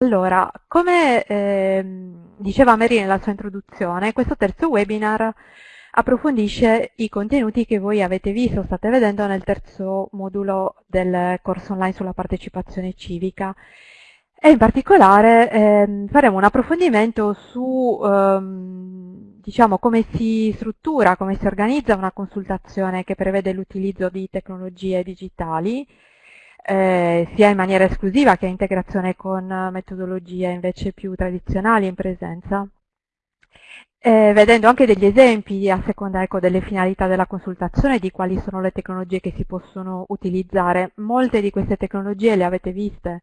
Allora, come eh, diceva Mary nella sua introduzione, questo terzo webinar approfondisce i contenuti che voi avete visto, state vedendo nel terzo modulo del corso online sulla partecipazione civica. E in particolare eh, faremo un approfondimento su ehm, diciamo, come si struttura, come si organizza una consultazione che prevede l'utilizzo di tecnologie digitali eh, sia in maniera esclusiva che in integrazione con metodologie invece più tradizionali in presenza. Eh, vedendo anche degli esempi a seconda ecco, delle finalità della consultazione di quali sono le tecnologie che si possono utilizzare. Molte di queste tecnologie le avete viste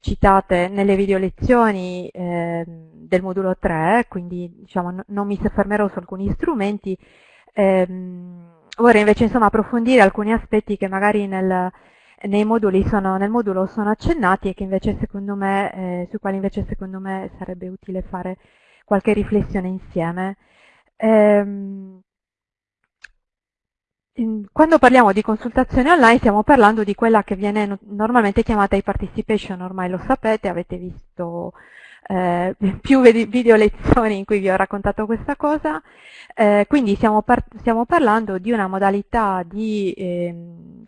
citate nelle video lezioni eh, del modulo 3, quindi diciamo, non mi soffermerò su alcuni strumenti, ehm, vorrei invece insomma, approfondire alcuni aspetti che magari nel, sono, nel modulo sono accennati e me, eh, sui quali invece secondo me sarebbe utile fare qualche riflessione insieme. Ehm, quando parliamo di consultazione online stiamo parlando di quella che viene normalmente chiamata e-participation, ormai lo sapete, avete visto eh, più video lezioni in cui vi ho raccontato questa cosa, eh, quindi stiamo, par stiamo, parlando di una modalità di eh,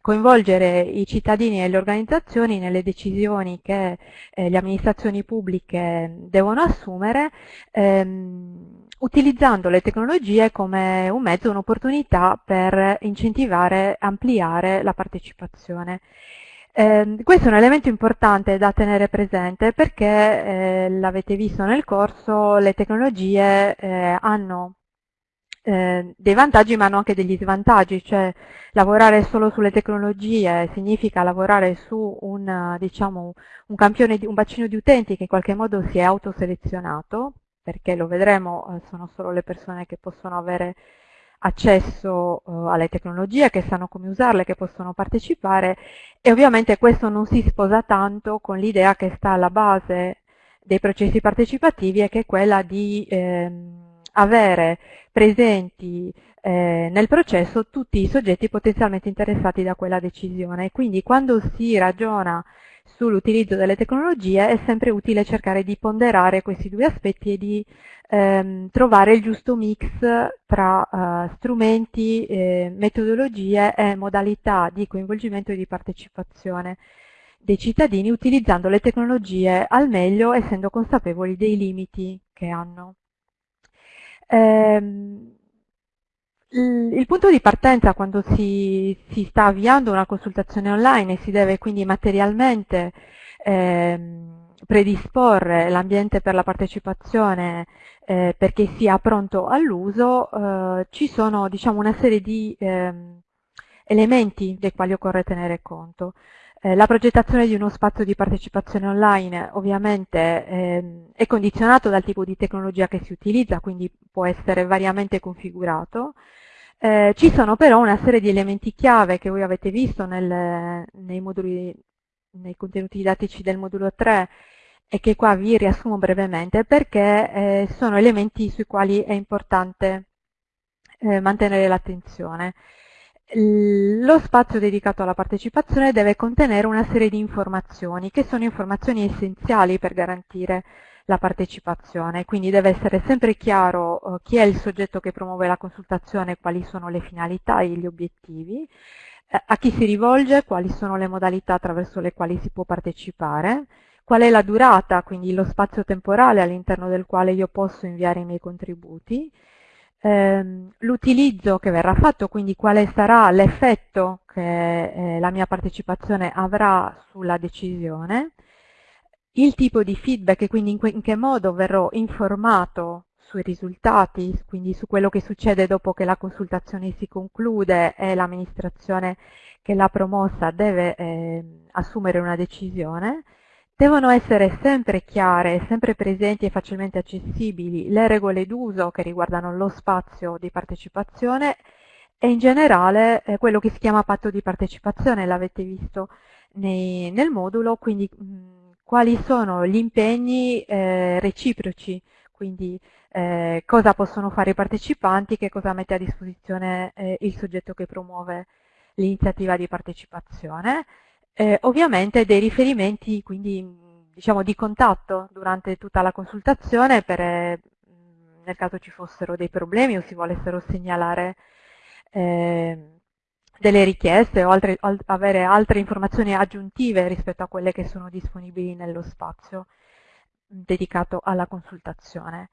coinvolgere i cittadini e le organizzazioni nelle decisioni che eh, le amministrazioni pubbliche devono assumere, ehm, utilizzando le tecnologie come un mezzo, un'opportunità per incentivare, ampliare la partecipazione. Eh, questo è un elemento importante da tenere presente perché, eh, l'avete visto nel corso, le tecnologie eh, hanno eh, dei vantaggi ma hanno anche degli svantaggi, cioè lavorare solo sulle tecnologie significa lavorare su un, diciamo, un, campione, un bacino di utenti che in qualche modo si è autoselezionato, perché lo vedremo, eh, sono solo le persone che possono avere accesso uh, alle tecnologie, che sanno come usarle, che possono partecipare e ovviamente questo non si sposa tanto con l'idea che sta alla base dei processi partecipativi e che è quella di ehm, avere presenti eh, nel processo tutti i soggetti potenzialmente interessati da quella decisione. Quindi quando si ragiona sull'utilizzo delle tecnologie è sempre utile cercare di ponderare questi due aspetti e di ehm, trovare il giusto mix tra eh, strumenti, eh, metodologie e modalità di coinvolgimento e di partecipazione dei cittadini utilizzando le tecnologie al meglio essendo consapevoli dei limiti che hanno. Ehm, il punto di partenza quando si, si, sta avviando una consultazione online e si deve quindi materialmente ehm, predisporre l'ambiente per la partecipazione eh, perché sia pronto all'uso, eh, ci sono diciamo, una serie di ehm, elementi dei quali occorre tenere conto. Eh, la progettazione di uno spazio di partecipazione online ovviamente ehm, è condizionato dal tipo di tecnologia che si utilizza, quindi può essere variamente configurato. Eh, ci sono però una serie di elementi chiave che voi avete visto nel, nei, moduli, nei contenuti didattici del modulo 3 e che qua vi riassumo brevemente perché eh, sono elementi sui quali è importante eh, mantenere l'attenzione. Lo spazio dedicato alla partecipazione deve contenere una serie di informazioni che sono informazioni essenziali per garantire la partecipazione, quindi deve essere sempre chiaro eh, chi è il soggetto che promuove la consultazione, quali sono le finalità e gli obiettivi, eh, a chi si rivolge, quali sono le modalità attraverso le quali si può partecipare, qual è la durata, quindi lo spazio temporale all'interno del quale io posso inviare i miei contributi, ehm, l'utilizzo che verrà fatto, quindi quale sarà l'effetto che eh, la mia partecipazione avrà sulla decisione, il tipo di feedback e quindi in, in che modo verrò informato sui risultati, quindi su quello che succede dopo che la consultazione si conclude e l'amministrazione che l'ha promossa deve eh, assumere una decisione, Devono essere sempre chiare, sempre presenti e facilmente accessibili le regole d'uso che riguardano lo spazio di partecipazione e in generale eh, quello che si chiama patto di partecipazione, l'avete visto nei, nel modulo, quindi mh, quali sono gli impegni eh, reciproci, quindi eh, cosa possono fare i partecipanti, che cosa mette a disposizione eh, il soggetto che promuove l'iniziativa di partecipazione, eh, ovviamente dei riferimenti quindi diciamo, di contatto durante tutta la consultazione per, eh, nel caso ci fossero dei problemi o si volessero segnalare eh, delle richieste o altre, al, avere altre informazioni aggiuntive rispetto a quelle che sono disponibili nello spazio dedicato alla consultazione.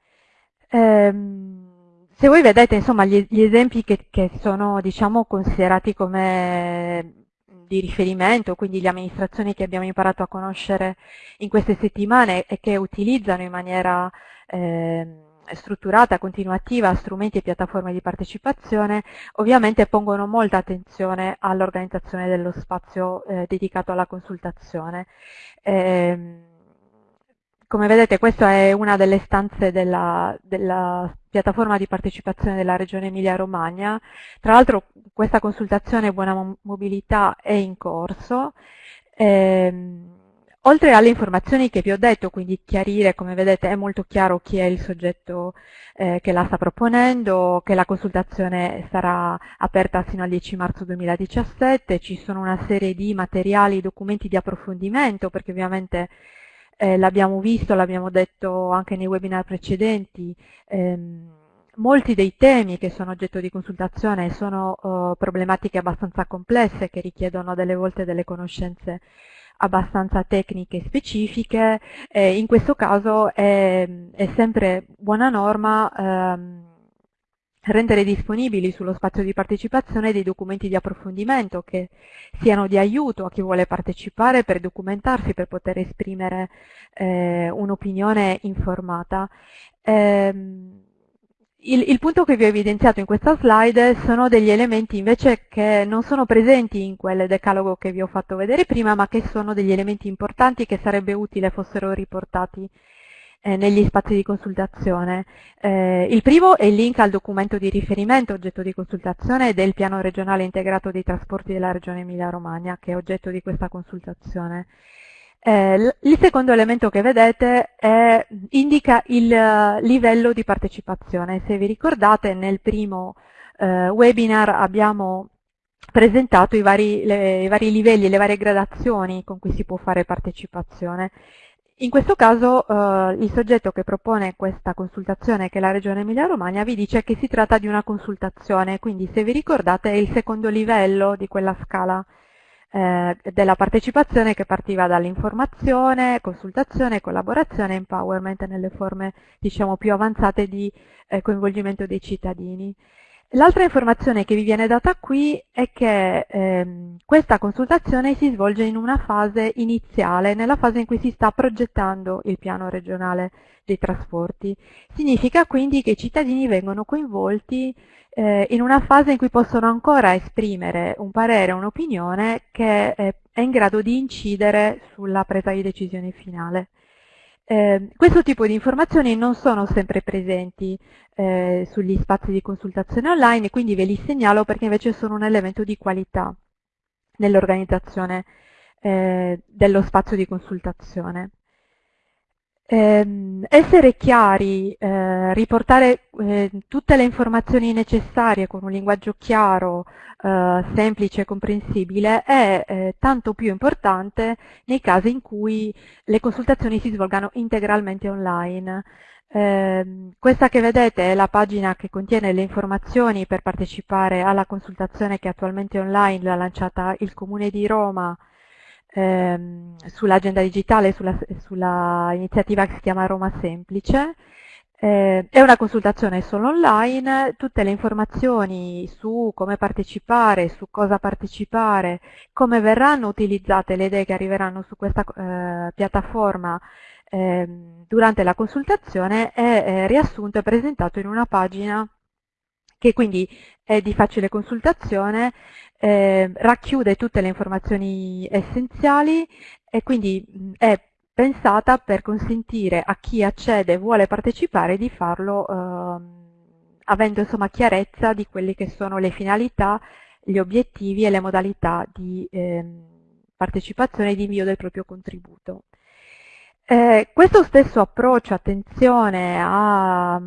Ehm, se voi vedete insomma, gli, gli esempi che, che sono diciamo, considerati come di riferimento, quindi le amministrazioni che abbiamo imparato a conoscere in queste settimane e che utilizzano in maniera eh, strutturata, continuativa, strumenti e piattaforme di partecipazione, ovviamente pongono molta attenzione all'organizzazione dello spazio eh, dedicato alla consultazione. Eh, come vedete questa è una delle stanze della, della piattaforma di partecipazione della Regione Emilia-Romagna. Tra l'altro questa consultazione Buona Mobilità è in corso. Ehm, oltre alle informazioni che vi ho detto, quindi chiarire, come vedete è molto chiaro chi è il soggetto eh, che la sta proponendo, che la consultazione sarà aperta fino al 10 marzo 2017, ci sono una serie di materiali, documenti di approfondimento, perché ovviamente eh, l'abbiamo visto, l'abbiamo detto anche nei webinar precedenti, ehm, molti dei temi che sono oggetto di consultazione sono uh, problematiche abbastanza complesse che richiedono delle volte delle conoscenze abbastanza tecniche specifiche, eh, in questo caso è, è, sempre buona norma ehm, rendere disponibili sullo spazio di partecipazione dei documenti di approfondimento che siano di aiuto a chi vuole partecipare per documentarsi, per poter esprimere eh, un'opinione informata. Eh, il, il, punto che vi ho evidenziato in questa slide sono degli elementi invece che non sono presenti in quel decalogo che vi ho fatto vedere prima, ma che sono degli elementi importanti che sarebbe utile fossero riportati eh, negli spazi di consultazione. Eh, il primo è il link al documento di riferimento oggetto di consultazione del piano regionale integrato dei trasporti della regione Emilia-Romagna che è oggetto di questa consultazione. Eh, il secondo elemento che vedete è, indica il uh, livello di partecipazione. Se vi ricordate nel primo uh, webinar abbiamo presentato i vari, le, i vari livelli le varie gradazioni con cui si può fare partecipazione. In questo caso eh, il soggetto che propone questa consultazione, che è la Regione Emilia-Romagna, vi dice che si tratta di una consultazione, quindi se vi ricordate è il secondo livello di quella scala eh, della partecipazione che partiva dall'informazione, consultazione, collaborazione e empowerment nelle forme diciamo, più avanzate di eh, coinvolgimento dei cittadini. L'altra informazione che vi viene data qui è che ehm, questa consultazione si svolge in una fase iniziale, nella fase in cui si sta progettando il piano regionale dei trasporti. Significa quindi che i cittadini vengono coinvolti eh, in una fase in cui possono ancora esprimere un parere, un'opinione che eh, è in grado di incidere sulla presa di decisione finale. Eh, questo tipo di informazioni non sono sempre presenti eh, sugli spazi di consultazione online, quindi ve li segnalo perché invece sono un elemento di qualità nell'organizzazione eh, dello spazio di consultazione. Eh, essere chiari, eh, riportare eh, tutte le informazioni necessarie con un linguaggio chiaro, eh, semplice e comprensibile è eh, tanto più importante nei casi in cui le consultazioni si svolgano integralmente online. Eh, questa che vedete è la pagina che contiene le informazioni per partecipare alla consultazione che attualmente online, l'ha lanciata il Comune di Roma ehm, sull'agenda digitale, sulla, sulla, iniziativa che si chiama Roma Semplice. Eh, è una consultazione solo online, tutte le informazioni su come partecipare, su cosa partecipare, come verranno utilizzate le idee che arriveranno su questa eh, piattaforma eh, durante la consultazione è riassunto e presentato in una pagina che quindi è di facile consultazione eh, racchiude tutte le informazioni essenziali e quindi è pensata per consentire a chi accede e vuole partecipare di farlo eh, avendo insomma chiarezza di quelle che sono le finalità, gli obiettivi e le modalità di eh, partecipazione e di invio del proprio contributo. Eh, questo stesso approccio, attenzione a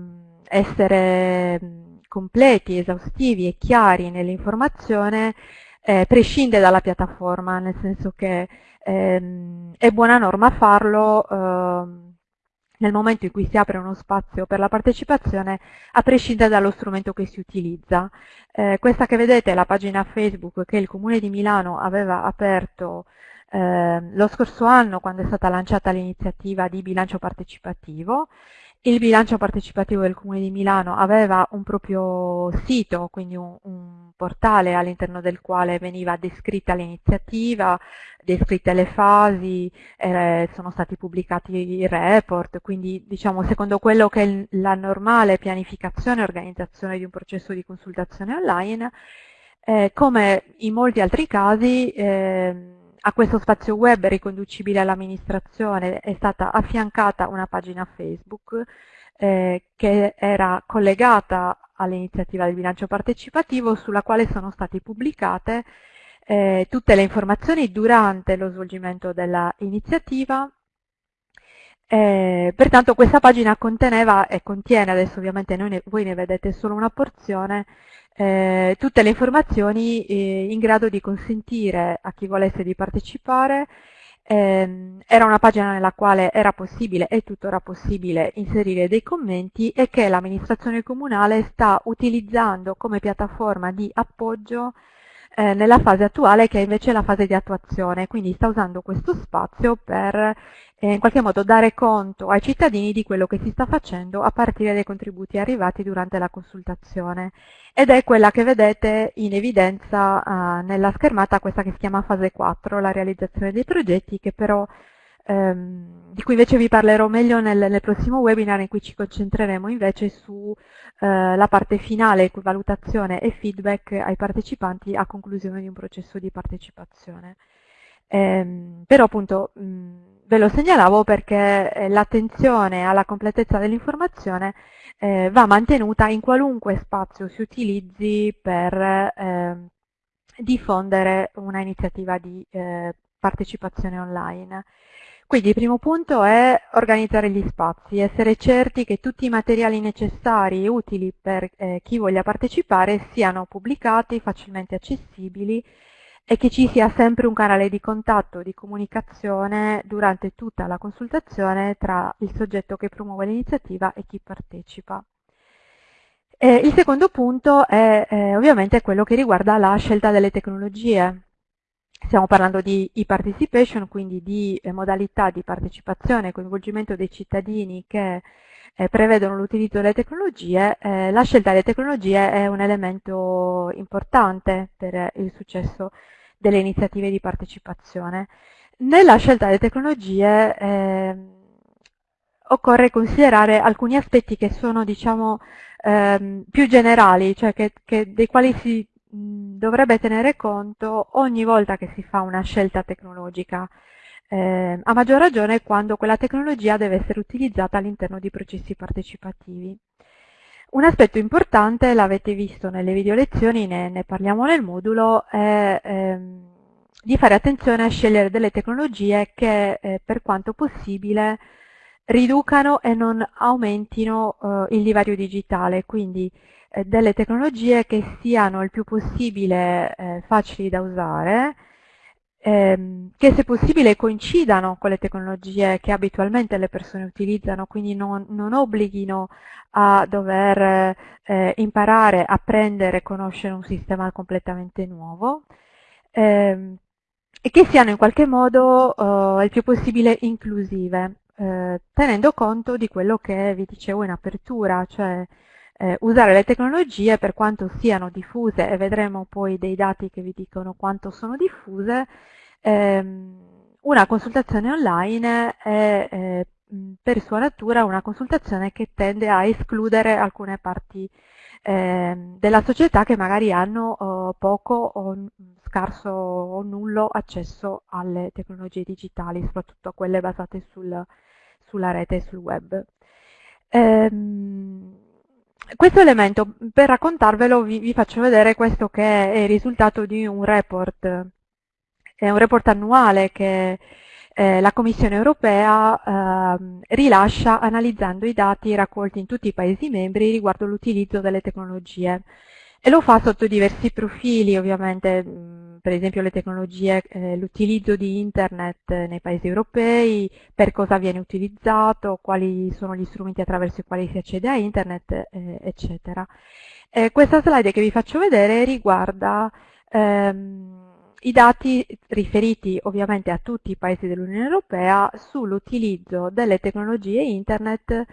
essere completi, esaustivi e chiari nell'informazione eh, prescinde dalla piattaforma, nel senso che ehm, è buona norma farlo ehm, nel momento in cui si apre uno spazio per la partecipazione, a prescindere dallo strumento che si utilizza. Eh, questa che vedete è la pagina Facebook che il Comune di Milano aveva aperto eh, lo scorso anno quando è stata lanciata l'iniziativa di bilancio partecipativo il bilancio partecipativo del Comune di Milano aveva un proprio sito, quindi un, un portale all'interno del quale veniva descritta l'iniziativa, descritte le fasi, eh, sono stati pubblicati i report, quindi diciamo secondo quello che è la normale pianificazione e organizzazione di un processo di consultazione online, eh, come in molti altri casi eh, a questo spazio web riconducibile all'amministrazione è stata affiancata una pagina Facebook eh, che era collegata all'iniziativa del bilancio partecipativo sulla quale sono state pubblicate eh, tutte le informazioni durante lo svolgimento dell'iniziativa eh, pertanto questa pagina conteneva e contiene, adesso ovviamente ne, voi ne vedete solo una porzione, eh, tutte le informazioni eh, in grado di consentire a chi volesse di partecipare. Ehm, era una pagina nella quale era possibile e tuttora possibile inserire dei commenti e che l'amministrazione comunale sta utilizzando come piattaforma di appoggio eh, nella fase attuale che è invece la fase di attuazione, quindi sta usando questo spazio per eh, in qualche modo dare conto ai cittadini di quello che si sta facendo a partire dai contributi arrivati durante la consultazione. Ed è quella che vedete in evidenza eh, nella schermata, questa che si chiama fase 4, la realizzazione dei progetti che però ehm, di cui invece vi parlerò meglio nel, nel, prossimo webinar in cui ci concentreremo invece sulla eh, parte finale, valutazione e feedback ai partecipanti a conclusione di un processo di partecipazione. Ehm, però appunto mh, ve lo segnalavo perché eh, l'attenzione alla completezza dell'informazione eh, va mantenuta in qualunque spazio si utilizzi per eh, diffondere una iniziativa di eh, partecipazione online. Quindi il primo punto è organizzare gli spazi, essere certi che tutti i materiali necessari e utili per eh, chi voglia partecipare siano pubblicati, facilmente accessibili e che ci sia sempre un canale di contatto, di comunicazione durante tutta la consultazione tra il soggetto che promuove l'iniziativa e chi partecipa. E il secondo punto è eh, ovviamente quello che riguarda la scelta delle tecnologie. Stiamo parlando di e-participation, quindi di eh, modalità di partecipazione e coinvolgimento dei cittadini che eh, prevedono l'utilizzo delle tecnologie. Eh, la scelta delle tecnologie è un elemento importante per il successo delle iniziative di partecipazione. Nella scelta delle tecnologie ehm, occorre considerare alcuni aspetti che sono diciamo, ehm, più generali, cioè che, che, dei quali si dovrebbe tenere conto ogni volta che si fa una scelta tecnologica, eh, a maggior ragione quando quella tecnologia deve essere utilizzata all'interno di processi partecipativi. Un aspetto importante, l'avete visto nelle video lezioni, ne, ne parliamo nel modulo, è ehm, di fare attenzione a scegliere delle tecnologie che eh, per quanto possibile riducano e non aumentino eh, il divario digitale, quindi eh, delle tecnologie che siano il più possibile eh, facili da usare, ehm, che se possibile coincidano con le tecnologie che abitualmente le persone utilizzano, quindi non, non obblighino a dover eh, imparare, apprendere conoscere un sistema completamente nuovo, ehm, e che siano in qualche modo eh, il più possibile inclusive, eh, tenendo conto di quello che vi dicevo in apertura, cioè eh, usare le tecnologie per quanto siano diffuse, e vedremo poi dei dati che vi dicono quanto sono diffuse, ehm, una consultazione online è eh, per sua natura una consultazione che tende a escludere alcune parti eh, della società che magari hanno oh, poco o scarso o nullo accesso alle tecnologie digitali, soprattutto a quelle basate sul, sulla rete e sul web. Ehm, questo elemento, per raccontarvelo, vi, vi, faccio vedere questo che è il risultato di un report, è un report annuale che eh, la Commissione europea eh, rilascia analizzando i dati raccolti in tutti i Paesi membri riguardo l'utilizzo delle tecnologie. E lo fa sotto diversi profili, ovviamente, per esempio le tecnologie, eh, l'utilizzo di internet nei paesi europei, per cosa viene utilizzato, quali sono gli strumenti attraverso i quali si accede a internet, eh, eccetera. Eh, questa slide che vi faccio vedere riguarda ehm, i dati riferiti ovviamente a tutti i paesi dell'Unione Europea sull'utilizzo delle tecnologie internet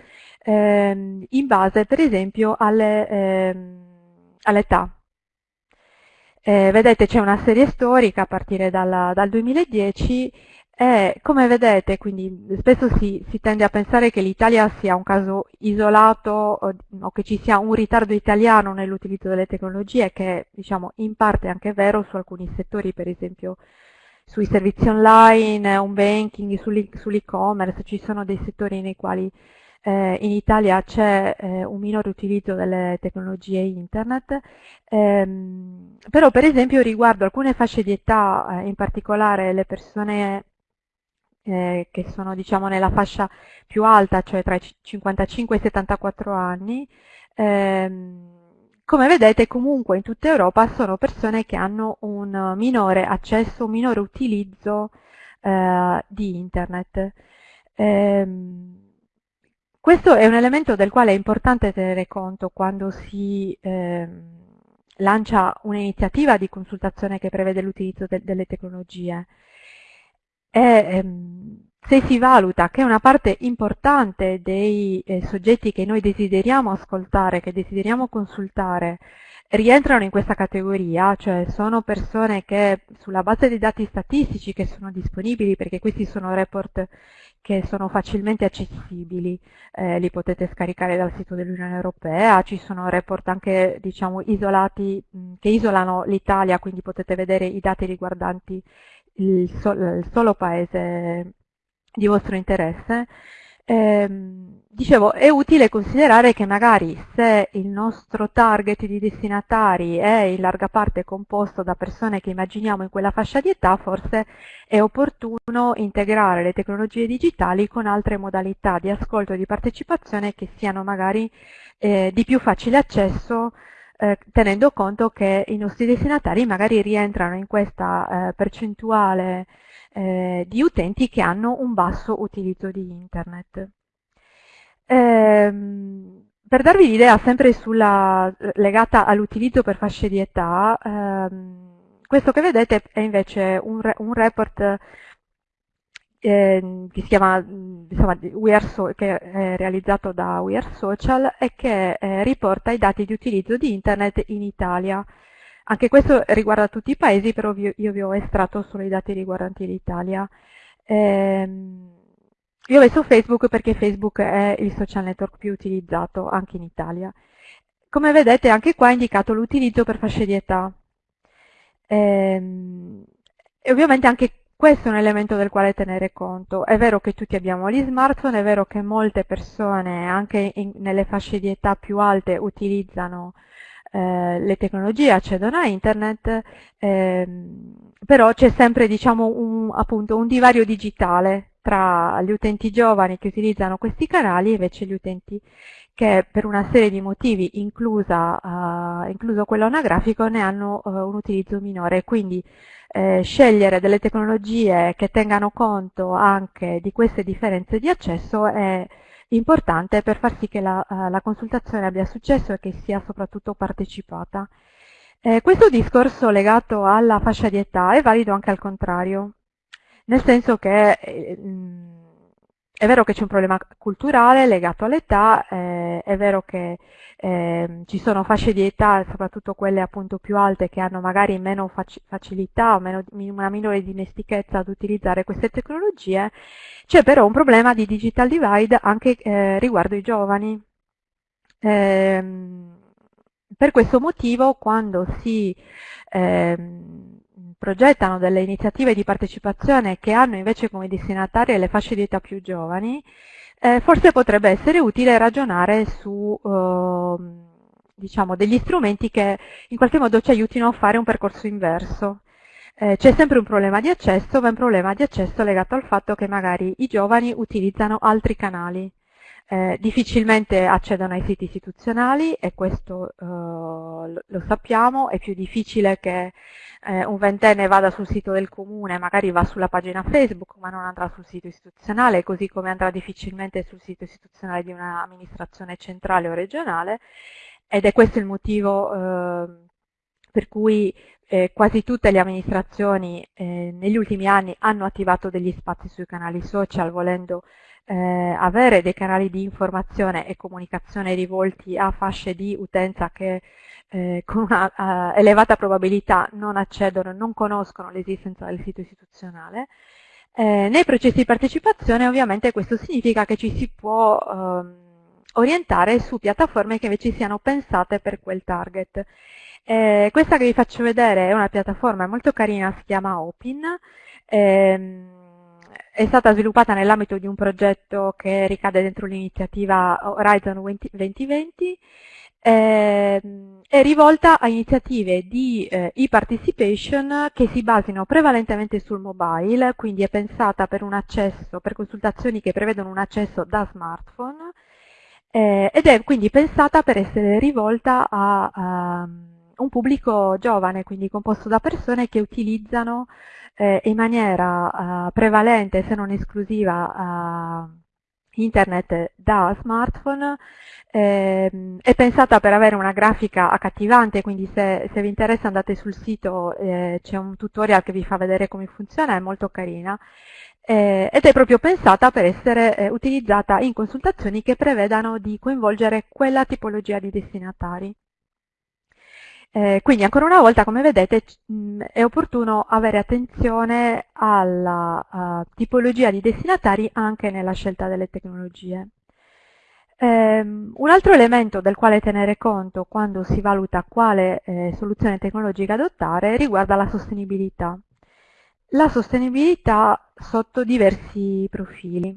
ehm, in base per esempio alle ehm, all'età. Eh, vedete c'è una serie storica a partire dalla, dal 2010 e come vedete, quindi spesso si, si tende a pensare che l'Italia sia un caso isolato o, o, che ci sia un ritardo italiano nell'utilizzo delle tecnologie, che diciamo in parte è anche vero su alcuni settori, per esempio sui servizi online, home banking, sull'e-commerce, ci sono dei settori nei quali eh, in Italia c'è eh, un minore utilizzo delle tecnologie internet, ehm, però per esempio riguardo alcune fasce di età, eh, in particolare le persone eh, che sono diciamo nella fascia più alta, cioè tra i 55 e i 74 anni, ehm, come vedete comunque in tutta Europa sono persone che hanno un minore accesso, un minore utilizzo eh, di internet. Ehm, questo è un elemento del quale è importante tenere conto quando si eh, lancia un'iniziativa di consultazione che prevede l'utilizzo de delle tecnologie. E, ehm, se si valuta che una parte importante dei eh, soggetti che noi desideriamo ascoltare, che desideriamo consultare, rientrano in questa categoria, cioè sono persone che sulla base dei dati statistici che sono disponibili, perché questi sono report che sono facilmente accessibili, eh, li potete scaricare dal sito dell'Unione Europea, ci sono report anche diciamo, isolati mh, che isolano l'Italia, quindi potete vedere i dati riguardanti il, sol il solo paese di vostro interesse. Ehm, dicevo, è utile considerare che magari se il nostro target di destinatari è in larga parte composto da persone che immaginiamo in quella fascia di età, forse è opportuno integrare le tecnologie digitali con altre modalità di ascolto e di partecipazione che siano magari eh, di più facile accesso eh, tenendo conto che i nostri destinatari magari rientrano in questa eh, percentuale eh, di utenti che hanno un basso utilizzo di internet. Ehm, per darvi l'idea sempre sulla, legata all'utilizzo per fasce di età, ehm, questo che vedete è invece un, un report eh, che si chiama insomma, so che è realizzato da We Are Social e che eh, riporta i dati di utilizzo di internet in Italia. Anche questo riguarda tutti i paesi, però io vi ho estratto solo i dati riguardanti l'Italia. Ehm, io ho messo Facebook perché Facebook è il social network più utilizzato anche in Italia. Come vedete anche qua è indicato l'utilizzo per fasce di età. Ehm, e ovviamente anche questo è un elemento del quale tenere conto. È vero che tutti abbiamo gli smartphone, è vero che molte persone anche in, nelle fasce di età più alte utilizzano eh, le tecnologie, accedono a internet, ehm, però c'è sempre diciamo, un, appunto, un divario digitale tra gli utenti giovani che utilizzano questi canali e invece gli utenti che per una serie di motivi, inclusa, uh, incluso quello anagrafico, ne hanno uh, un utilizzo minore. Quindi eh, scegliere delle tecnologie che tengano conto anche di queste differenze di accesso è importante per far sì che la, uh, la consultazione abbia successo e che sia soprattutto partecipata. Eh, questo discorso legato alla fascia di età è valido anche al contrario, nel senso che eh, è vero che c'è un problema culturale legato all'età, eh, è vero che eh, ci sono fasce di età, soprattutto quelle appunto più alte, che hanno magari meno faci facilità o meno, una minore dimestichezza ad utilizzare queste tecnologie, c'è però un problema di digital divide anche eh, riguardo i giovani. Ehm, per questo motivo quando si ehm, progettano delle iniziative di partecipazione che hanno invece come destinatarie le fasce di età più giovani, eh, forse potrebbe essere utile ragionare su eh, diciamo, degli strumenti che in qualche modo ci aiutino a fare un percorso inverso. Eh, C'è sempre un problema di accesso, ma è un problema di accesso legato al fatto che magari i giovani utilizzano altri canali eh, difficilmente accedono ai siti istituzionali e questo eh, lo sappiamo, è più difficile che eh, un ventenne vada sul sito del comune, magari va sulla pagina Facebook ma non andrà sul sito istituzionale, così come andrà difficilmente sul sito istituzionale di un'amministrazione centrale o regionale. Ed è questo il motivo eh, per cui eh, quasi tutte le amministrazioni eh, negli ultimi anni hanno attivato degli spazi sui canali social volendo eh, avere dei canali di informazione e comunicazione rivolti a fasce di utenza che eh, con una uh, elevata probabilità non accedono, non conoscono l'esistenza del sito istituzionale. Eh, nei processi di partecipazione ovviamente questo significa che ci si può ehm, orientare su piattaforme che invece siano pensate per quel target. Eh, questa che vi faccio vedere è una piattaforma molto carina, si chiama Opin, ehm, è stata sviluppata nell'ambito di un progetto che ricade dentro l'iniziativa Horizon 2020 ehm, è rivolta a iniziative di eh, e-participation che si basino prevalentemente sul mobile, quindi è pensata per accesso, per consultazioni che prevedono un accesso da smartphone eh, ed è quindi pensata per essere rivolta a, a un pubblico giovane, quindi composto da persone che utilizzano eh, in maniera uh, prevalente, se non esclusiva, uh, internet da smartphone, eh, è pensata per avere una grafica accattivante, quindi se, se vi interessa andate sul sito, eh, c'è un tutorial che vi fa vedere come funziona, è molto carina, eh, ed è proprio pensata per essere eh, utilizzata in consultazioni che prevedano di coinvolgere quella tipologia di destinatari. Eh, quindi ancora una volta, come vedete, mh, è opportuno avere attenzione alla uh, tipologia di destinatari anche nella scelta delle tecnologie. Um, un altro elemento del quale tenere conto quando si valuta quale eh, soluzione tecnologica adottare riguarda la sostenibilità. La sostenibilità sotto diversi profili.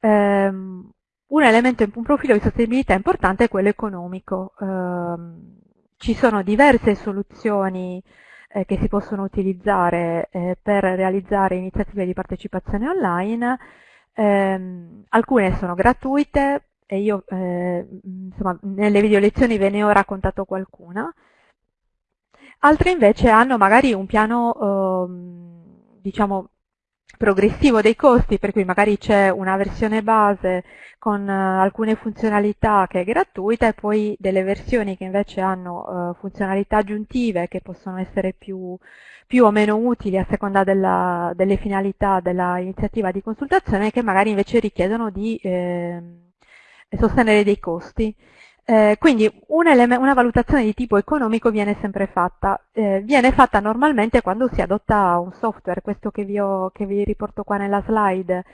Um, un elemento, un profilo di sostenibilità importante è quello economico. Ci sono diverse soluzioni eh, che si possono utilizzare eh, per realizzare iniziative di partecipazione online, ehm, alcune sono gratuite e io eh, insomma, nelle video lezioni ve ne ho raccontato qualcuna, altre invece hanno magari un piano ehm, diciamo progressivo dei costi, per cui magari c'è una versione base con uh, alcune funzionalità che è gratuita e poi delle versioni che invece hanno uh, funzionalità aggiuntive che possono essere più, più o meno utili a seconda della, delle finalità dell'iniziativa di consultazione che magari invece richiedono di eh, sostenere dei costi. Eh, quindi una valutazione di tipo economico viene sempre fatta, eh, viene fatta normalmente quando si adotta un software, questo che vi, ho, che vi riporto qua nella slide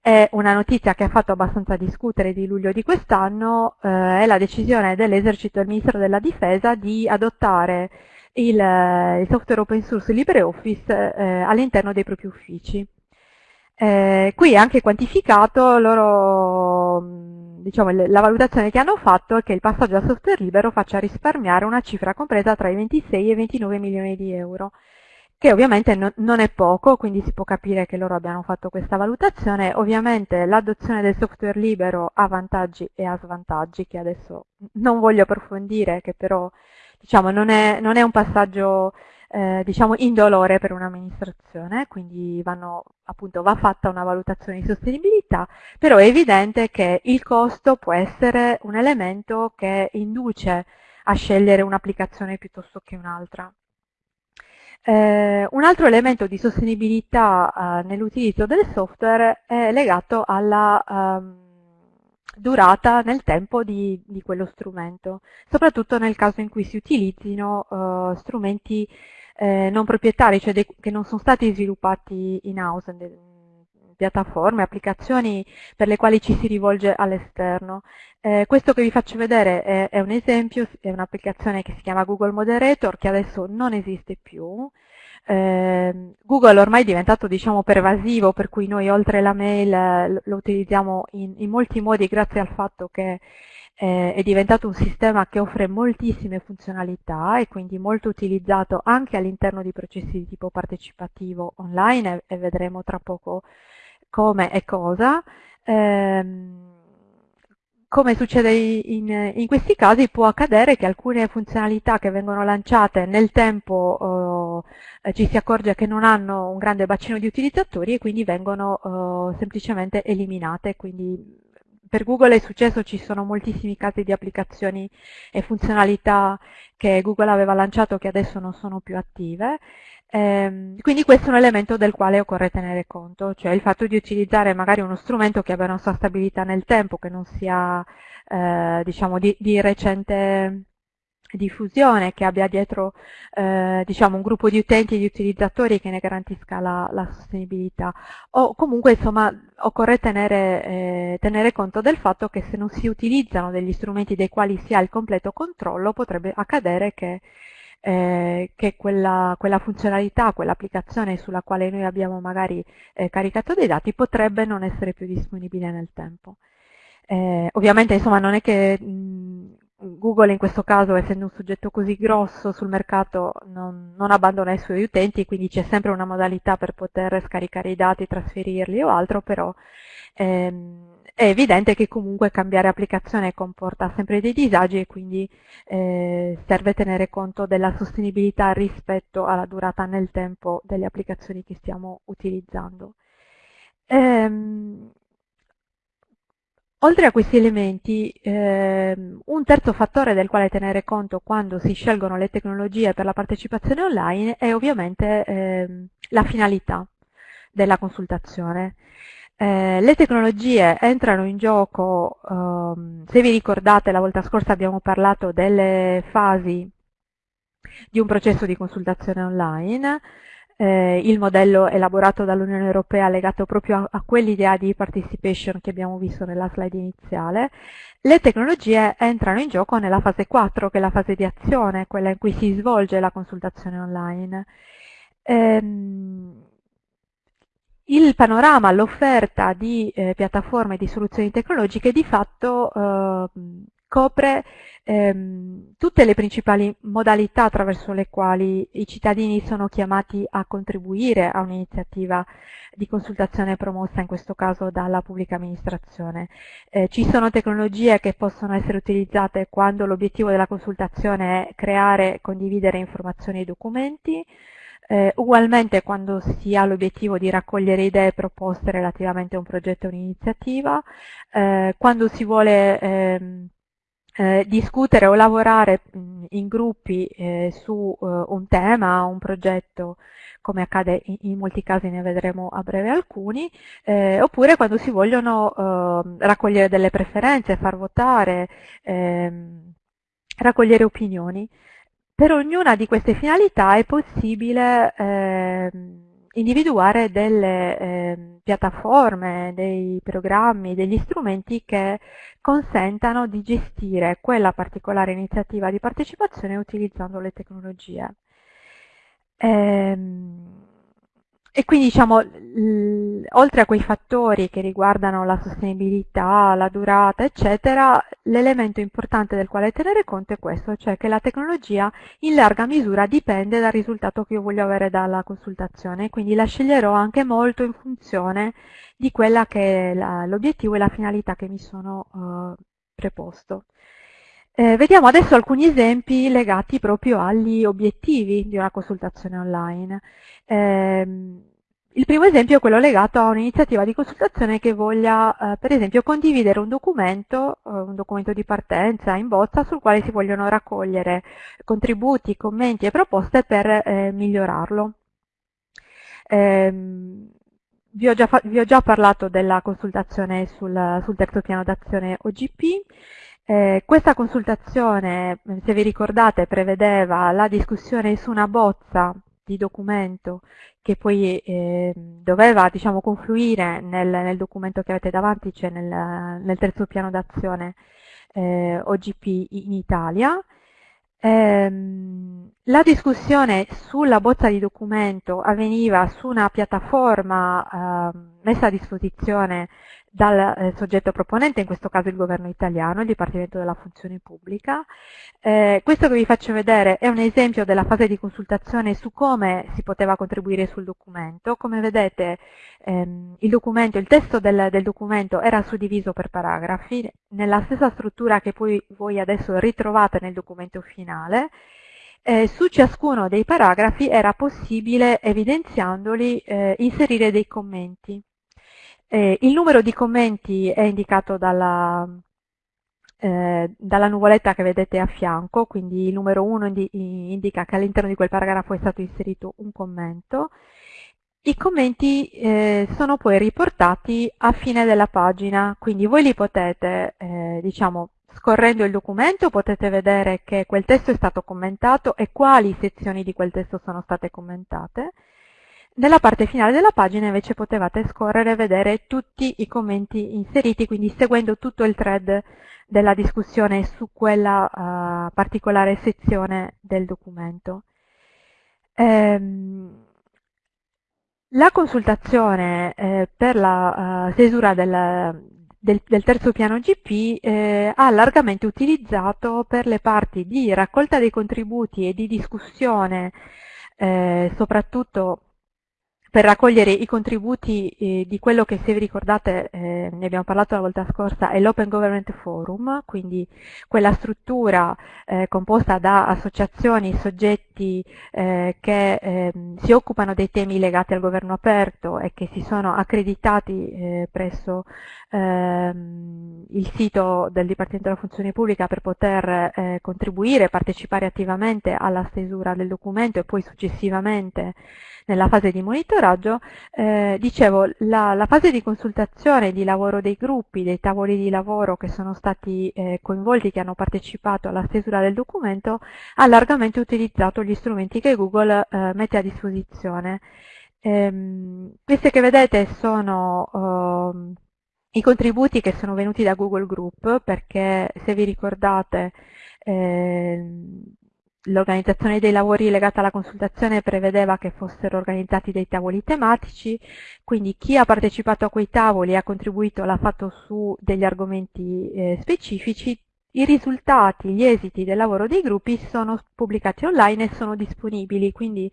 è una notizia che ha fatto abbastanza discutere di luglio di quest'anno, eh, è la decisione dell'esercito del Ministro della Difesa di adottare il, il software open source LibreOffice eh, all'interno dei propri uffici. Eh, qui è anche quantificato loro diciamo, la valutazione che hanno fatto è che il passaggio al software libero faccia risparmiare una cifra compresa tra i 26 e i 29 milioni di euro, che ovviamente no, non è poco, quindi si può capire che loro abbiano fatto questa valutazione. Ovviamente l'adozione del software libero ha vantaggi e ha svantaggi, che adesso non voglio approfondire, che però diciamo, non, è, non è un passaggio eh, diciamo indolore per un'amministrazione, quindi vanno, appunto, va fatta una valutazione di sostenibilità, però è evidente che il costo può essere un elemento che induce a scegliere un'applicazione piuttosto che un'altra. Eh, un altro elemento di sostenibilità eh, nell'utilizzo del software è legato alla um, durata nel tempo di, di, quello strumento, soprattutto nel caso in cui si utilizzino uh, strumenti eh, non proprietari, cioè che non sono stati sviluppati in house, piattaforme, applicazioni per le quali ci si rivolge all'esterno. Eh, questo che vi faccio vedere è, è un esempio, è un'applicazione che si chiama Google Moderator, che adesso non esiste più. Eh, Google ormai è diventato diciamo, pervasivo, per cui noi oltre la mail lo utilizziamo in, in molti modi grazie al fatto che eh, è diventato un sistema che offre moltissime funzionalità e quindi molto utilizzato anche all'interno di processi di tipo partecipativo online e, vedremo tra poco come e cosa. Ehm, come succede in, in, questi casi, può accadere che alcune funzionalità che vengono lanciate nel tempo eh, ci si accorge che non hanno un grande bacino di utilizzatori e quindi vengono eh, semplicemente eliminate. Quindi per Google è successo, ci sono moltissimi casi di applicazioni e funzionalità che Google aveva lanciato che adesso non sono più attive. Eh, quindi questo è un elemento del quale occorre tenere conto, cioè il fatto di utilizzare magari uno strumento che abbia una sua stabilità nel tempo, che non sia eh, diciamo di, di, recente diffusione, che abbia dietro eh, diciamo, un gruppo di utenti e di utilizzatori che ne garantisca la, la sostenibilità. O comunque insomma occorre tenere, eh, tenere conto del fatto che se non si utilizzano degli strumenti dei quali si ha il completo controllo potrebbe accadere che eh, che quella, quella, funzionalità, quell'applicazione sulla quale noi abbiamo magari eh, caricato dei dati potrebbe non essere più disponibile nel tempo. Eh, ovviamente insomma non è che mh, Google in questo caso, essendo un soggetto così grosso sul mercato, non, non abbandona i suoi utenti, quindi c'è sempre una modalità per poter scaricare i dati, trasferirli o altro, però ehm, è evidente che comunque cambiare applicazione comporta sempre dei disagi e quindi eh, serve tenere conto della sostenibilità rispetto alla durata nel tempo delle applicazioni che stiamo utilizzando. Ehm, Oltre a questi elementi, ehm, un terzo fattore del quale tenere conto quando si scelgono le tecnologie per la partecipazione online è ovviamente ehm, la finalità della consultazione. Eh, le tecnologie entrano in gioco, ehm, se vi ricordate la volta scorsa abbiamo parlato delle fasi di un processo di consultazione online, eh, il modello elaborato dall'Unione Europea legato proprio a, a quell'idea di participation che abbiamo visto nella slide iniziale, le tecnologie entrano in gioco nella fase 4, che è la fase di azione, quella in cui si svolge la consultazione online. Ehm, il panorama, l'offerta di eh, piattaforme di soluzioni tecnologiche di fatto eh, copre ehm, tutte le principali modalità attraverso le quali i cittadini sono chiamati a contribuire a un'iniziativa di consultazione promossa in questo caso dalla pubblica amministrazione. Eh, ci sono tecnologie che possono essere utilizzate quando l'obiettivo della consultazione è creare e condividere informazioni e documenti, eh, ugualmente quando si ha l'obiettivo di raccogliere idee proposte relativamente a un progetto o un'iniziativa, eh, quando si vuole ehm, eh, discutere o lavorare in gruppi eh, su eh, un tema, un progetto, come accade in, in, molti casi, ne vedremo a breve alcuni, eh, oppure quando si vogliono ehm, raccogliere delle preferenze, far votare, ehm, raccogliere opinioni. Per ognuna di queste finalità è possibile eh, individuare delle eh, piattaforme, dei programmi, degli strumenti che consentano di gestire quella particolare iniziativa di partecipazione utilizzando le tecnologie. Ehm, e quindi diciamo, oltre a quei fattori che riguardano la sostenibilità, la durata, eccetera, l'elemento importante del quale tenere conto è questo, cioè che la tecnologia in larga misura dipende dal risultato che io voglio avere dalla consultazione, quindi la sceglierò anche molto in funzione di quella che è l'obiettivo e la finalità che mi sono uh, preposto. Eh, vediamo adesso alcuni esempi legati proprio agli obiettivi di una consultazione online. Eh, il primo esempio è quello legato a un'iniziativa di consultazione che voglia, eh, per esempio, condividere un documento, eh, un documento di partenza in bozza sul quale si vogliono raccogliere contributi, commenti e proposte per eh, migliorarlo. Ehm, vi ho, già, vi ho, già parlato della consultazione sul, sul terzo piano d'azione OGP. Eh, questa consultazione, se vi ricordate, prevedeva la discussione su una bozza di documento che poi eh, doveva diciamo, confluire nel, nel, documento che avete davanti, cioè nel, nel terzo piano d'azione eh, OGP in Italia. Ehm, la discussione sulla bozza di documento avveniva su una piattaforma eh, messa a disposizione dal eh, soggetto proponente, in questo caso il governo italiano, il Dipartimento della Funzione Pubblica. Eh, questo che vi faccio vedere è un esempio della fase di consultazione su come si poteva contribuire sul documento. Come vedete ehm, il, documento, il, testo del, del, documento era suddiviso per paragrafi, nella stessa struttura che poi voi adesso ritrovate nel documento finale. Eh, su ciascuno dei paragrafi era possibile, evidenziandoli, eh, inserire dei commenti. Eh, il numero di commenti è indicato dalla, eh, dalla, nuvoletta che vedete a fianco, quindi il numero 1 indi indica che all'interno di quel paragrafo è stato inserito un commento. I commenti eh, sono poi riportati a fine della pagina, quindi voi li potete, eh, diciamo, scorrendo il documento potete vedere che quel testo è stato commentato e quali sezioni di quel testo sono state commentate. Nella parte finale della pagina invece potevate scorrere e vedere tutti i commenti inseriti, quindi seguendo tutto il thread della discussione su quella uh, particolare sezione del documento. Ehm, la consultazione eh, per la uh, stesura del, del, del, terzo piano GP eh, ha largamente utilizzato per le parti di raccolta dei contributi e di discussione, eh, soprattutto per raccogliere i contributi eh, di quello che se vi ricordate eh, ne abbiamo parlato la volta scorsa è l'Open Government Forum, quindi quella struttura eh, composta da associazioni, soggetti eh, che ehm, si occupano dei temi legati al governo aperto e che si sono accreditati eh, presso ehm, il sito del Dipartimento della Funzione Pubblica per poter eh, contribuire, partecipare attivamente alla stesura del documento e poi successivamente nella fase di monitoraggio, eh, dicevo, la, la, fase di consultazione di lavoro dei gruppi, dei tavoli di lavoro che sono stati eh, coinvolti, che hanno partecipato alla stesura del documento, ha largamente utilizzato gli strumenti che Google eh, mette a disposizione. Ehm, queste che vedete sono ehm, i contributi che sono venuti da Google Group, perché se vi ricordate ehm, L'organizzazione dei lavori legata alla consultazione prevedeva che fossero organizzati dei tavoli tematici, quindi chi ha partecipato a quei tavoli e ha contribuito l'ha fatto su degli argomenti eh, specifici, i risultati, gli esiti del lavoro dei gruppi sono pubblicati online e sono disponibili, quindi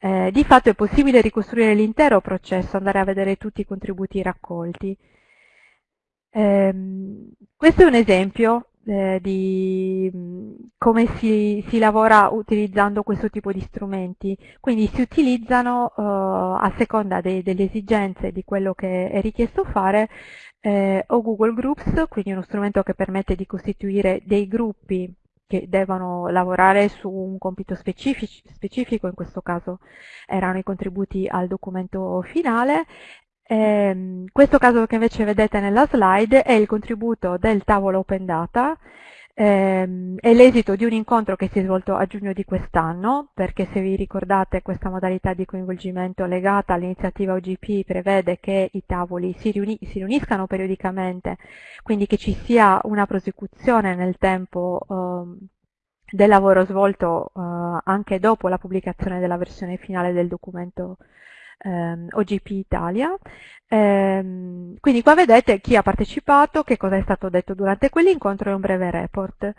eh, di fatto è possibile ricostruire l'intero processo, andare a vedere tutti i contributi raccolti. Ehm, questo è un esempio eh, di come si, si, lavora utilizzando questo tipo di strumenti. Quindi si utilizzano eh, a seconda de, delle esigenze di quello che è richiesto fare eh, o Google Groups, quindi uno strumento che permette di costituire dei gruppi che devono lavorare su un compito specifico, in questo caso erano i contributi al documento finale, eh, questo caso che invece vedete nella slide è il contributo del tavolo Open Data, ehm, è l'esito di un incontro che si è svolto a giugno di quest'anno, perché se vi ricordate questa modalità di coinvolgimento legata all'iniziativa OGP prevede che i tavoli si, riuni si, riuniscano periodicamente, quindi che ci sia una prosecuzione nel tempo ehm, del lavoro svolto eh, anche dopo la pubblicazione della versione finale del documento ehm, OGP Italia. Ehm, quindi qua vedete chi ha partecipato, che cosa è stato detto durante quell'incontro e un breve report.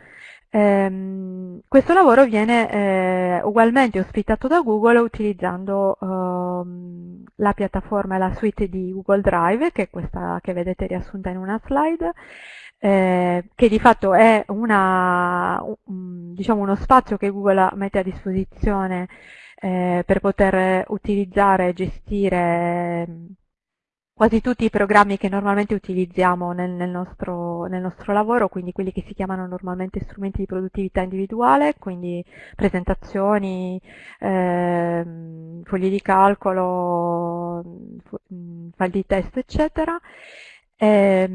Ehm, questo lavoro viene eh, ugualmente ospitato da Google utilizzando ehm, la piattaforma e la suite di Google Drive, che è questa che vedete riassunta in una slide, eh, che di fatto è una, un, diciamo uno spazio che Google mette a disposizione eh, per poter utilizzare e gestire mm, quasi tutti i programmi che normalmente utilizziamo nel, nel, nostro, nel, nostro, lavoro, quindi quelli che si chiamano normalmente strumenti di produttività individuale, quindi presentazioni, eh, fogli di calcolo, mm, file di testo, eccetera. Eh,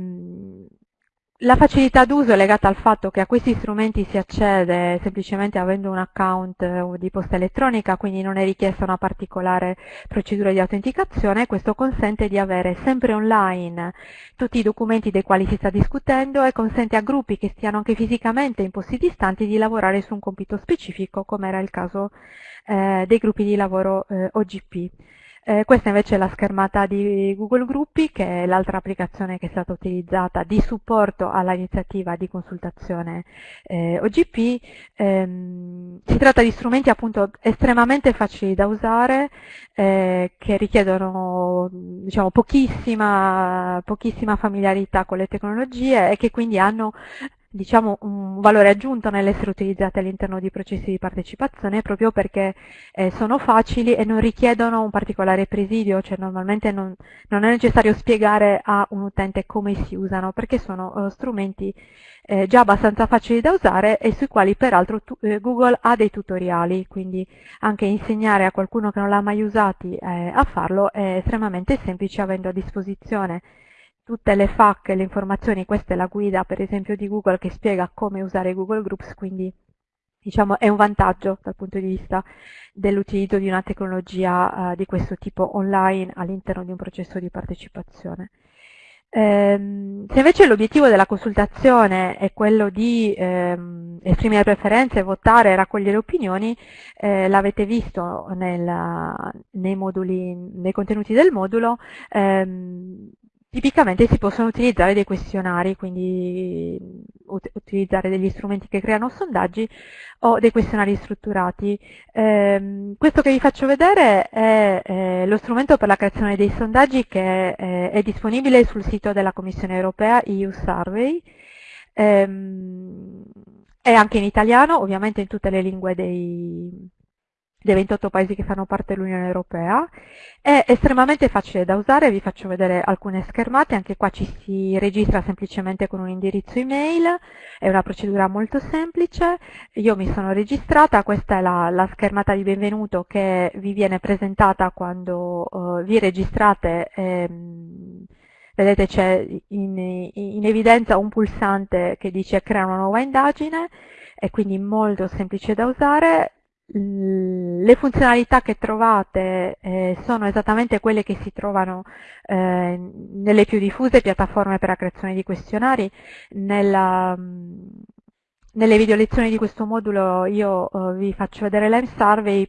la facilità d'uso è legata al fatto che a questi strumenti si accede semplicemente avendo un account eh, di posta elettronica, quindi non è richiesta una particolare procedura di autenticazione. Questo consente di avere sempre online tutti i documenti dei quali si sta discutendo e consente a gruppi che stiano anche fisicamente in posti distanti di lavorare su un compito specifico, come era il caso eh, dei gruppi di lavoro eh, OGP. Eh, questa invece è la schermata di Google Gruppi, che è l'altra applicazione che è stata utilizzata di supporto all'iniziativa di consultazione eh, OGP. Ehm, si tratta di strumenti appunto estremamente facili da usare, eh, che richiedono diciamo, pochissima, pochissima familiarità con le tecnologie e che quindi hanno diciamo, un valore aggiunto nell'essere utilizzate all'interno di processi di partecipazione proprio perché eh, sono facili e non richiedono un particolare presidio, cioè normalmente non, non, è necessario spiegare a un utente come si usano perché sono uh, strumenti eh, già abbastanza facili da usare e sui quali peraltro tu, eh, Google ha dei tutoriali, quindi anche insegnare a qualcuno che non l'ha mai usati eh, a farlo è estremamente semplice avendo a disposizione tutte le FAQ e le informazioni, questa è la guida per esempio di Google che spiega come usare Google Groups, quindi diciamo, è un vantaggio dal punto di vista dell'utilizzo di una tecnologia uh, di questo tipo online all'interno di un processo di partecipazione. Ehm, se invece l'obiettivo della consultazione è quello di ehm, esprimere preferenze, votare, raccogliere opinioni, eh, l'avete visto nel, nei, moduli, nei, contenuti del modulo, ehm, Tipicamente si possono utilizzare dei questionari, quindi ut utilizzare degli strumenti che creano sondaggi o dei questionari strutturati. Eh, questo che vi faccio vedere è eh, lo strumento per la creazione dei sondaggi che eh, è disponibile sul sito della Commissione europea EU Survey. Ehm, è anche in italiano, ovviamente in tutte le lingue dei, dei 28 paesi che fanno parte dell'Unione Europea. È estremamente facile da usare, vi faccio vedere alcune schermate, anche qua ci si registra semplicemente con un indirizzo email, è una procedura molto semplice, io mi sono registrata, questa è la, la schermata di benvenuto che vi viene presentata quando uh, vi registrate ehm, vedete c'è in, in, evidenza un pulsante che dice crea una nuova indagine, è quindi molto semplice da usare, le funzionalità che trovate eh, sono esattamente quelle che si trovano eh, nelle più diffuse piattaforme per la creazione di questionari. Nella, nelle video lezioni di questo modulo io uh, vi faccio vedere l'M-Survey,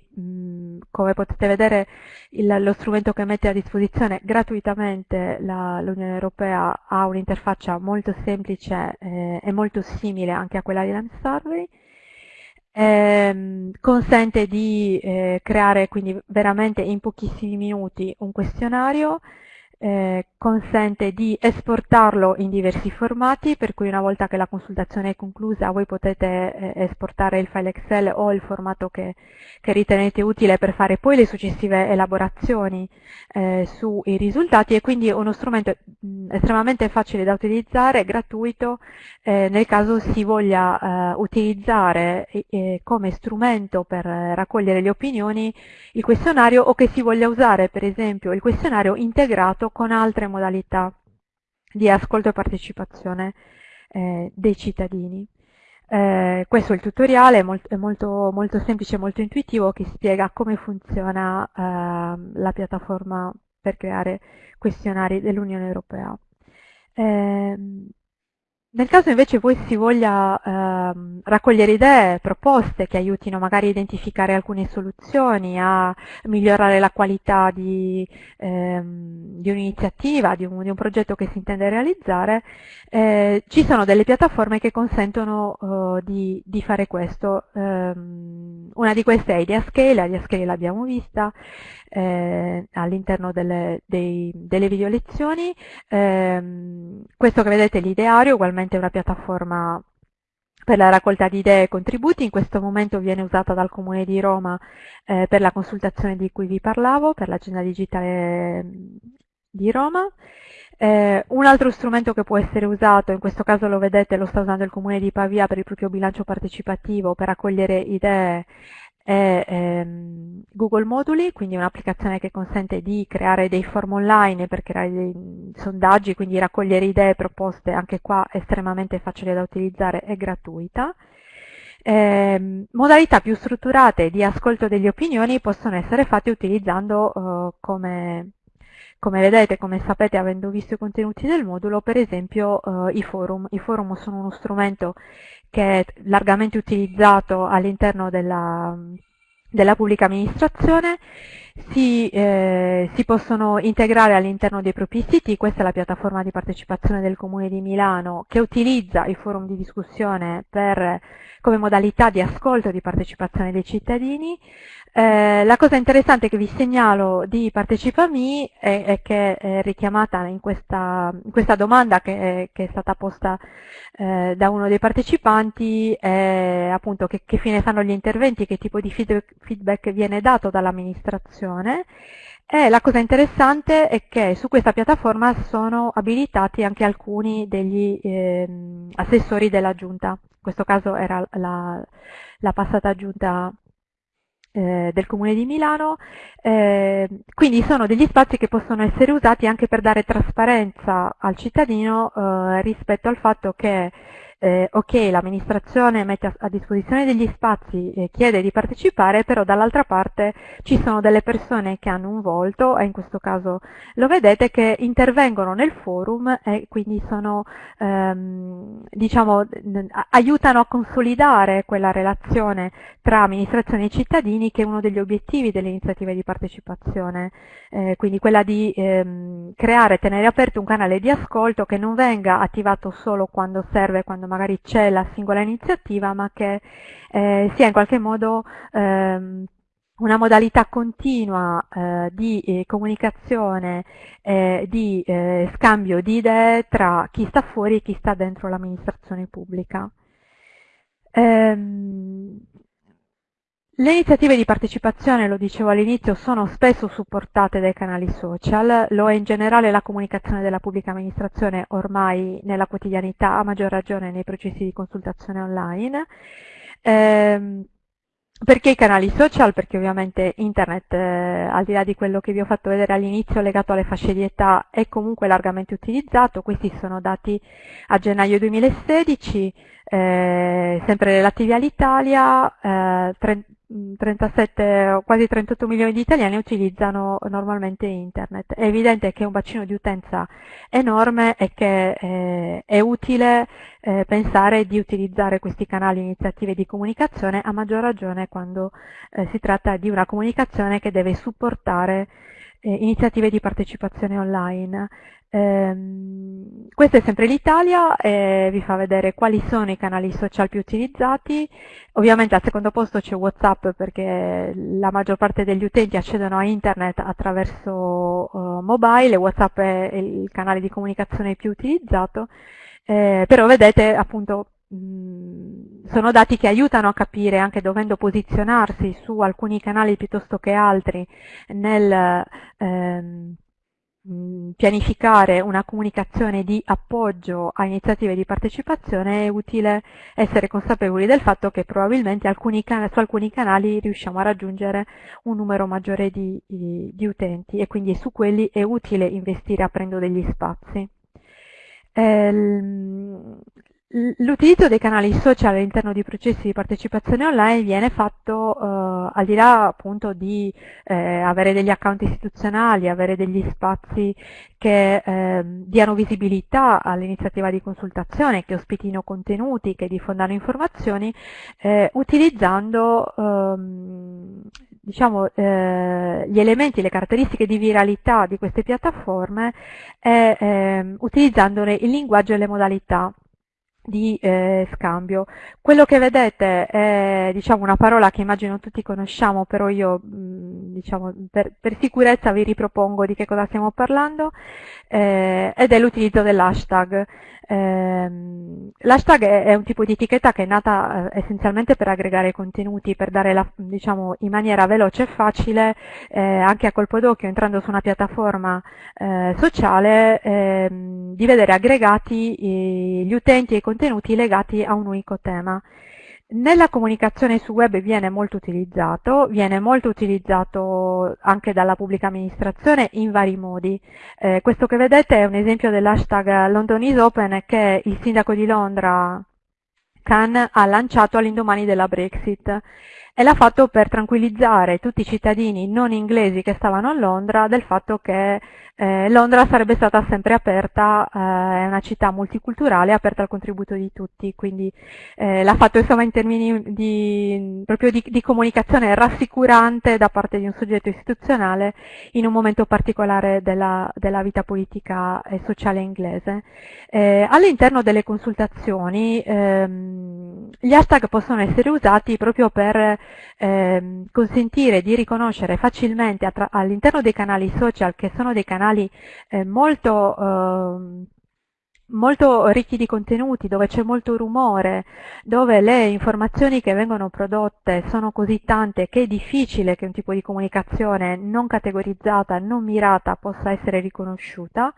come potete vedere il, lo strumento che mette a disposizione gratuitamente l'Unione Europea ha un'interfaccia molto semplice eh, e molto simile anche a quella di l'M-Survey ehm, consente di eh, creare quindi veramente in pochissimi minuti un questionario eh, consente di esportarlo in diversi formati, per cui una volta che la consultazione è conclusa voi potete eh, esportare il file Excel o il formato che, che, ritenete utile per fare poi le successive elaborazioni eh, sui risultati. E quindi uno strumento mh, estremamente facile da utilizzare, gratuito, eh, nel caso si voglia eh, utilizzare come strumento per raccogliere le opinioni il questionario o che si voglia usare per esempio il questionario integrato con altre modalità di ascolto e partecipazione eh, dei cittadini. Eh, questo è il tutoriale, è molto, è molto, molto semplice e molto intuitivo che spiega come funziona eh, la piattaforma per creare questionari dell'Unione Europea. Eh, nel caso invece voi si voglia ehm, raccogliere idee, proposte che aiutino magari a identificare alcune soluzioni, a migliorare la qualità di, ehm, di un'iniziativa, di, un, di un, progetto che si intende realizzare, eh, ci sono delle piattaforme che consentono eh, di, di, fare questo. Um, una di queste è Ideascale, Ideascale l'abbiamo vista, eh, all'interno delle, delle video lezioni. Eh, questo che vedete è l'ideario, ugualmente è una piattaforma per la raccolta di idee e contributi, in questo momento viene usata dal Comune di Roma eh, per la consultazione di cui vi parlavo, per l'agenda digitale di Roma. Eh, un altro strumento che può essere usato, in questo caso lo vedete, lo sta usando il Comune di Pavia per il proprio bilancio partecipativo, per raccogliere idee è ehm, Google Moduli, quindi un'applicazione che consente di creare dei form online per creare dei sondaggi, quindi raccogliere idee proposte, anche qua estremamente facile da utilizzare e gratuita. Eh, modalità più strutturate di ascolto delle opinioni possono essere fatte utilizzando eh, come, come vedete, come sapete avendo visto i contenuti del modulo, per esempio eh, i forum. I forum sono uno strumento che è largamente utilizzato all'interno della, della pubblica amministrazione. Si, eh, si possono integrare all'interno dei propri siti, questa è la piattaforma di partecipazione del Comune di Milano che utilizza i forum di discussione per, come modalità di ascolto e di partecipazione dei cittadini, eh, la cosa interessante che vi segnalo di Partecipami è, è che è richiamata in questa, in questa domanda che è, che è, stata posta eh, da uno dei partecipanti, è appunto che, che, fine fanno gli interventi, che tipo di feedback, feedback viene dato dall'amministrazione. E la cosa interessante è che su questa piattaforma sono abilitati anche alcuni degli eh, assessori della giunta, in questo caso era la, la passata giunta eh, del Comune di Milano, eh, quindi sono degli spazi che possono essere usati anche per dare trasparenza al cittadino eh, rispetto al fatto che eh, ok, l'amministrazione mette a, a, disposizione degli spazi e chiede di partecipare, però dall'altra parte ci sono delle persone che hanno un volto, e in questo caso lo vedete, che intervengono nel forum e quindi sono, ehm, diciamo, aiutano a consolidare quella relazione tra amministrazione e cittadini che è uno degli obiettivi delle iniziative di partecipazione, eh, quindi quella di ehm, creare, tenere aperto un canale di ascolto che non venga attivato solo quando serve, quando magari c'è la singola iniziativa, ma che eh, sia in qualche modo ehm, una modalità continua eh, di eh, comunicazione, eh, di eh, scambio di idee tra chi sta fuori e chi sta dentro l'amministrazione pubblica. Ehm, le iniziative di partecipazione, lo dicevo all'inizio, sono spesso supportate dai canali social, lo è in generale la comunicazione della pubblica amministrazione ormai nella quotidianità, a maggior ragione nei processi di consultazione online. Eh, perché i canali social? Perché ovviamente internet, eh, al di là di quello che vi ho fatto vedere all'inizio legato alle fasce di età, è comunque largamente utilizzato. Questi sono dati a gennaio 2016, eh, sempre relativi all'Italia, eh, 37, quasi 38 milioni di italiani utilizzano normalmente internet. È evidente che è un bacino di utenza enorme e che eh, è utile eh, pensare di utilizzare questi canali iniziative di comunicazione a maggior ragione quando eh, si tratta di una comunicazione che deve supportare eh, iniziative di partecipazione online. Ehm, questa è sempre l'Italia e vi fa vedere quali sono i canali social più utilizzati. Ovviamente al secondo posto c'è Whatsapp perché la maggior parte degli utenti accedono a internet attraverso uh, mobile Whatsapp è il canale di comunicazione più utilizzato. Eh, però vedete appunto sono dati che aiutano a capire, anche dovendo posizionarsi su alcuni canali piuttosto che altri, nel ehm, pianificare una comunicazione di appoggio a iniziative di partecipazione è utile essere consapevoli del fatto che probabilmente alcuni su alcuni canali riusciamo a raggiungere un numero maggiore di, di, di utenti e quindi su quelli è utile investire aprendo degli spazi. Ehm, L'utilizzo dei canali social all'interno di processi di partecipazione online viene fatto eh, al di là appunto di eh, avere degli account istituzionali, avere degli spazi che eh, diano visibilità all'iniziativa di consultazione, che ospitino contenuti, che diffondano informazioni, eh, utilizzando ehm, diciamo, eh, gli elementi, le caratteristiche di viralità di queste piattaforme e ehm, utilizzandone il linguaggio e le modalità di eh, scambio. Quello che vedete è diciamo, una parola che immagino tutti conosciamo, però io mh, diciamo, per, per, sicurezza vi ripropongo di che cosa stiamo parlando, eh, ed è l'utilizzo dell'hashtag. Eh, L'hashtag è, un tipo di etichetta che è nata eh, essenzialmente per aggregare contenuti, per dare la, diciamo, in maniera veloce e facile, eh, anche a colpo d'occhio, entrando su una piattaforma eh, sociale, ehm, di vedere aggregati gli utenti e i contenuti legati a un unico tema. Nella comunicazione su web viene molto utilizzato, viene molto utilizzato anche dalla pubblica amministrazione in vari modi. Eh, questo che vedete è un esempio dell'hashtag London is Open che il sindaco di Londra, Khan, ha lanciato all'indomani della Brexit. e l'ha fatto per tranquillizzare tutti i cittadini non inglesi che stavano a Londra del fatto che eh, Londra sarebbe stata sempre aperta, eh, è una città multiculturale aperta al contributo di tutti, quindi eh, l'ha fatto insomma in termini di, proprio di, di, comunicazione rassicurante da parte di un soggetto istituzionale in un momento particolare della, della vita politica e sociale inglese. Eh, all'interno delle consultazioni ehm, gli hashtag possono essere usati proprio per ehm, consentire di riconoscere facilmente all'interno dei canali social, che sono dei canali eh, molto, eh, molto ricchi di contenuti, dove c'è molto rumore, dove le informazioni che vengono prodotte sono così tante che è difficile che un tipo di comunicazione non categorizzata, non mirata possa essere riconosciuta,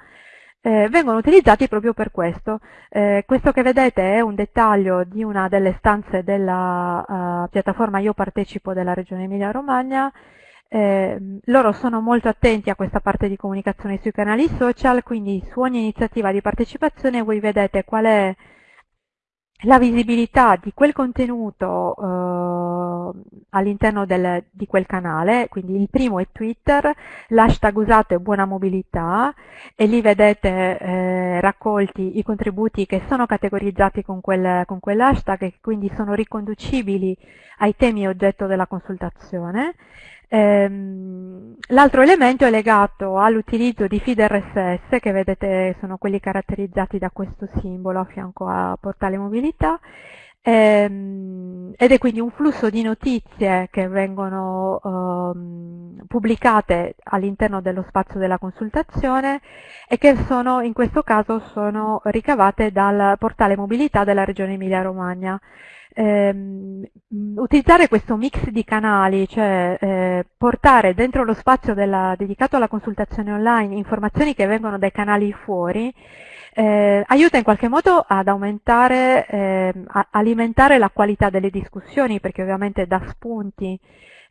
eh, vengono utilizzati proprio per questo. Eh, questo che vedete è un dettaglio di una delle stanze della uh, piattaforma Io partecipo della Regione Emilia-Romagna. Eh, loro sono molto attenti a questa parte di comunicazione sui canali social, quindi su ogni iniziativa di partecipazione voi vedete qual è la visibilità di quel contenuto eh, all'interno di quel canale, quindi il primo è Twitter, l'hashtag usato è buona mobilità e lì vedete eh, raccolti i contributi che sono categorizzati con, quel, con quell'hashtag e quindi sono riconducibili ai temi oggetto della consultazione. Ehm, L'altro elemento è legato all'utilizzo di feed RSS, che vedete sono quelli caratterizzati da questo simbolo a fianco a portale mobilità, ehm, ed è quindi un flusso di notizie che vengono ehm, pubblicate all'interno dello spazio della consultazione e che sono, in questo caso sono ricavate dal portale mobilità della Regione Emilia-Romagna. Ehm, utilizzare questo mix di canali, cioè eh, portare dentro lo spazio della, dedicato alla consultazione online informazioni che vengono dai canali fuori, eh, aiuta in qualche modo ad aumentare, eh, alimentare la qualità delle discussioni, perché ovviamente dà spunti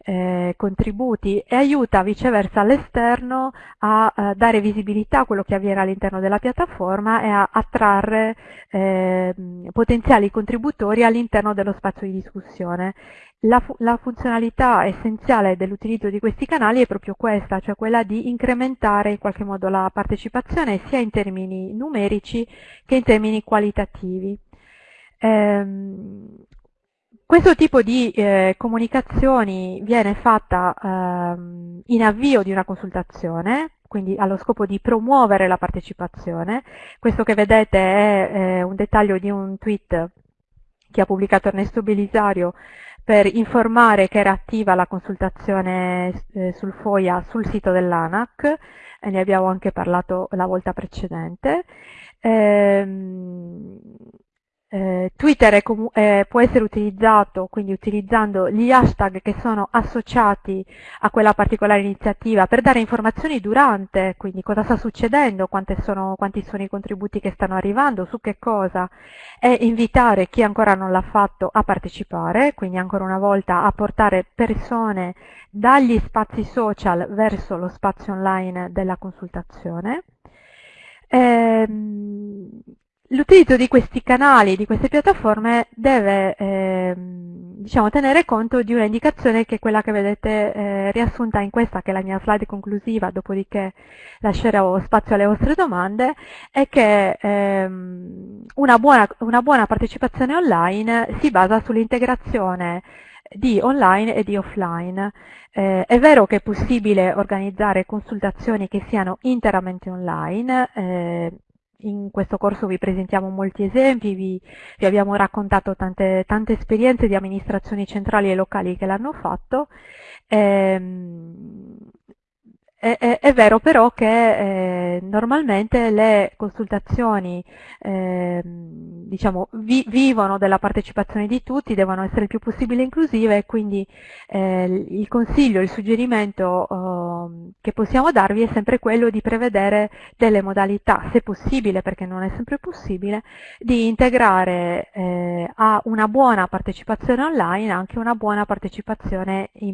eh, contributi e aiuta viceversa l'esterno a, a, dare visibilità a quello che avviene all'interno della piattaforma e a attrarre eh, potenziali contributori all'interno dello spazio di discussione. La, fu la funzionalità essenziale dell'utilizzo di questi canali è proprio questa, cioè quella di incrementare in qualche modo la partecipazione sia in termini numerici che in termini qualitativi. Ehm, questo tipo di eh, comunicazioni viene fatta ehm, in avvio di una consultazione, quindi allo scopo di promuovere la partecipazione. Questo che vedete è eh, un dettaglio di un tweet che ha pubblicato Ernesto Belisario per informare che era attiva la consultazione eh, sul FOIA sul sito dell'ANAC, e ne abbiamo anche parlato la volta precedente. Ehm, eh, Twitter è eh, può essere utilizzato quindi utilizzando gli hashtag che sono associati a quella particolare iniziativa per dare informazioni durante, quindi cosa sta succedendo, sono, quanti sono i contributi che stanno arrivando, su che cosa, e invitare chi ancora non l'ha fatto a partecipare, quindi ancora una volta a portare persone dagli spazi social verso lo spazio online della consultazione. Ehm, L'utilizzo di questi canali, di queste piattaforme, deve eh, diciamo, tenere conto di una indicazione che è quella che vedete eh, riassunta in questa, che è la mia slide conclusiva, dopodiché lascerò spazio alle vostre domande, è che ehm, una, buona, una buona partecipazione online si basa sull'integrazione di online e di offline. Eh, è vero che è possibile organizzare consultazioni che siano interamente online, eh, in questo corso vi presentiamo molti esempi, vi, vi abbiamo raccontato tante, tante, esperienze di amministrazioni centrali e locali che l'hanno fatto. Ehm, è, è, è, vero però che eh, normalmente le consultazioni eh, diciamo, vi, vivono della partecipazione di tutti, devono essere il più possibile inclusive e quindi eh, il consiglio, il suggerimento eh, che possiamo darvi è sempre quello di prevedere delle modalità, se possibile, perché non è sempre possibile, di integrare eh, a una buona partecipazione online anche una buona partecipazione in